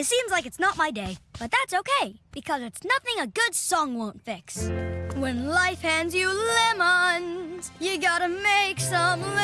It seems like it's not my day, but that's okay, because it's nothing a good song won't fix. When life hands you lemons, you gotta make some lemonade.